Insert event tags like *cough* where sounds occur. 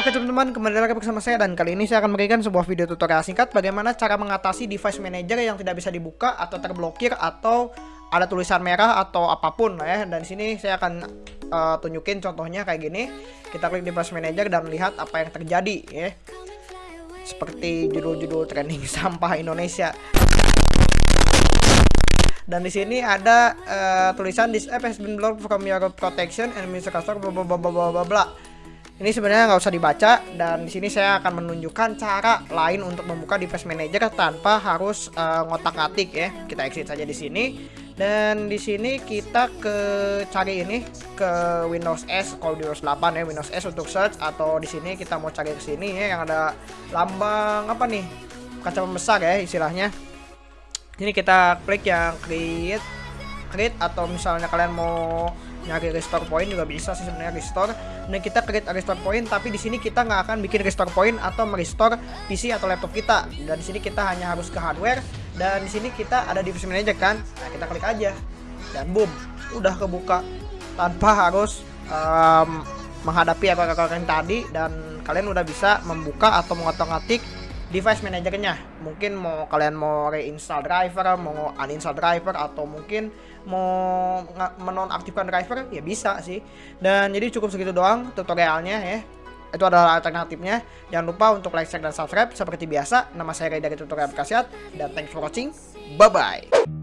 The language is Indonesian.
Oke teman-teman, kembali lagi bersama saya dan kali ini saya akan memberikan sebuah video tutorial singkat bagaimana cara mengatasi device manager yang tidak bisa dibuka atau terblokir atau ada tulisan merah atau apa pun ya. Dan sini saya akan uh, tunjukin contohnya kayak gini. Kita klik device manager dan lihat apa yang terjadi ya. Seperti judul-judul trending *laughs* sampah Indonesia. Dan di sini ada uh, tulisan this app has been blocked from your protection and Mr. Customer bla bla bla bla bla ini sebenarnya nggak usah dibaca dan di sini saya akan menunjukkan cara lain untuk membuka device manager tanpa harus uh, ngotak-atik ya. Kita exit saja di sini dan di sini kita ke cari ini ke Windows S kalau di Windows 8 ya Windows S untuk search atau di sini kita mau cari ke sini ya yang ada lambang apa nih kaca pembesar ya istilahnya. Ini kita klik yang create create atau misalnya kalian mau nyari restore point juga bisa sih sebenarnya restore. Dan kita create restore point tapi di sini kita nggak akan bikin restore point atau merestore PC atau laptop kita. Dan di sini kita hanya harus ke hardware dan di sini kita ada device manager kan. Nah kita klik aja dan boom udah kebuka tanpa harus um, menghadapi akar-akar yang tadi dan kalian udah bisa membuka atau mengotak-atik device manajernya. Mungkin mau kalian mau reinstall driver mau uninstall driver atau mungkin mau menonaktifkan driver ya bisa sih. Dan jadi cukup segitu doang tutorialnya ya. Itu adalah alternatifnya. Jangan lupa untuk like share dan subscribe. Seperti biasa nama saya Ray dari tutorial berkasiat dan thanks for watching. Bye bye